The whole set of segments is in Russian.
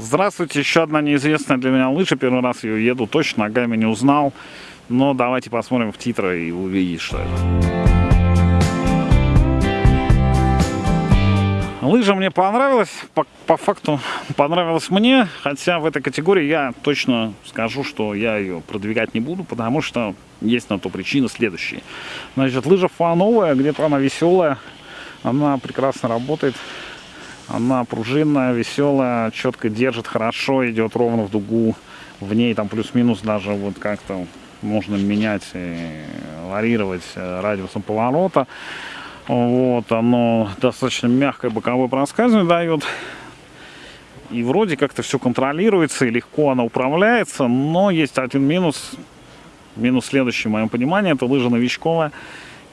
Здравствуйте, еще одна неизвестная для меня лыжа. Первый раз ее еду, точно ногами не узнал. Но давайте посмотрим в титры и увидите, что это. Лыжа мне понравилась, по, по факту понравилась мне, хотя в этой категории я точно скажу, что я ее продвигать не буду, потому что есть на то причины следующие. Значит, лыжа фановая, где-то она веселая, она прекрасно работает, она пружинная, веселая, четко держит хорошо, идет ровно в дугу. В ней там плюс-минус даже вот как-то можно менять и варьировать э, радиусом поворота. Вот, оно достаточно мягкое боковое проскальзывание дает. И вроде как-то все контролируется и легко она управляется, но есть один минус. Минус следующий, в моем понимании, это лыжа новичковая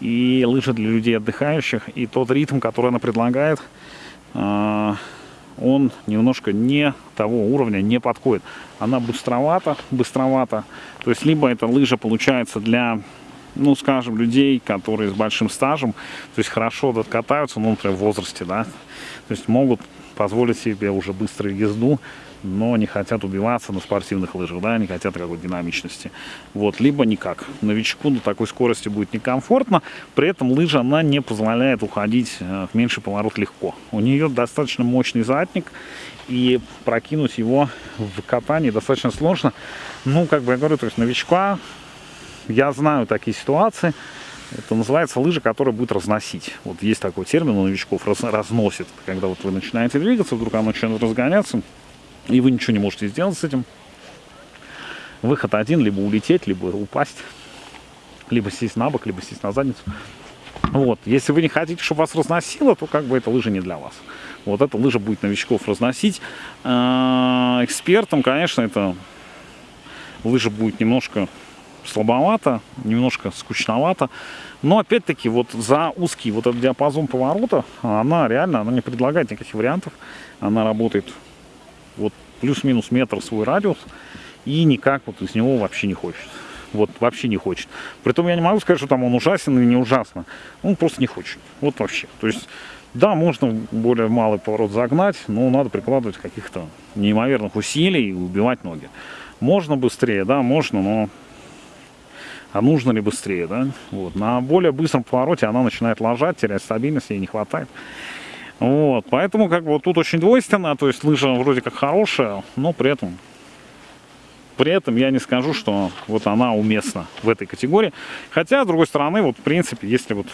и лыжа для людей отдыхающих. И тот ритм, который она предлагает, он немножко не того уровня, не подходит. Она быстровата, быстровата. То есть, либо эта лыжа получается для, ну, скажем, людей, которые с большим стажем, то есть хорошо катаются, ну, например, в возрасте, да, то есть могут позволить себе уже быструю езду, но не хотят убиваться на спортивных лыжах, да, не хотят какой-то динамичности. Вот, либо никак. Новичку на такой скорости будет некомфортно, при этом лыжа, она не позволяет уходить э, в меньший поворот легко. У нее достаточно мощный задник, и прокинуть его в катании достаточно сложно. Ну, как бы я говорю, то есть новичка, я знаю такие ситуации, это называется лыжа, которая будет разносить. Вот есть такой термин у новичков, раз, разносит. Когда вот вы начинаете двигаться, вдруг она начинает разгоняться, и вы ничего не можете сделать с этим. Выход один, либо улететь, либо упасть, либо сесть на бок, либо сесть на задницу. Вот, если вы не хотите, чтобы вас разносило, то как бы эта лыжа не для вас. Вот эта лыжа будет новичков разносить. А, экспертам, конечно, эта лыжа будет немножко слабовато, немножко скучновато. Но опять-таки вот за узкий вот этот диапазон поворота она реально она не предлагает никаких вариантов. Она работает вот плюс-минус метр свой радиус, и никак вот из него вообще не хочет. Вот вообще не хочет. Притом я не могу сказать, что там он ужасен или не ужасно. Он просто не хочет. Вот вообще. То есть, да, можно более малый поворот загнать, но надо прикладывать каких-то неимоверных усилий и убивать ноги. Можно быстрее, да, можно, но а нужно ли быстрее, да? Вот. На более быстром повороте она начинает ложать, терять стабильность, ей не хватает. Вот, поэтому как бы вот тут очень двойственно, то есть лыжа вроде как хорошая, но при этом, при этом я не скажу, что вот она уместна в этой категории. Хотя, с другой стороны, вот в принципе, если вот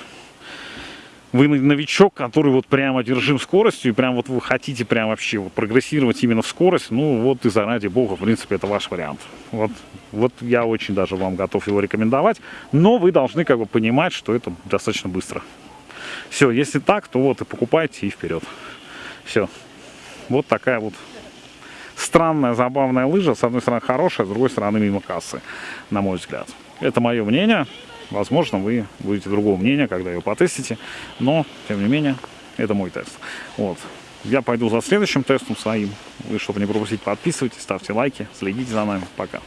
вы новичок, который вот прямо держим скоростью, и прям вот вы хотите прям вообще вот прогрессировать именно в скорость, ну вот и заради бога, в принципе, это ваш вариант. Вот, вот я очень даже вам готов его рекомендовать, но вы должны как бы понимать, что это достаточно быстро. Все, если так, то вот и покупайте и вперед. Все. Вот такая вот странная, забавная лыжа. С одной стороны хорошая, с другой стороны мимо кассы, на мой взгляд. Это мое мнение. Возможно, вы будете другого мнения, когда ее потестите. Но, тем не менее, это мой тест. Вот. Я пойду за следующим тестом своим. Вы, чтобы не пропустить, подписывайтесь, ставьте лайки, следите за нами. Пока.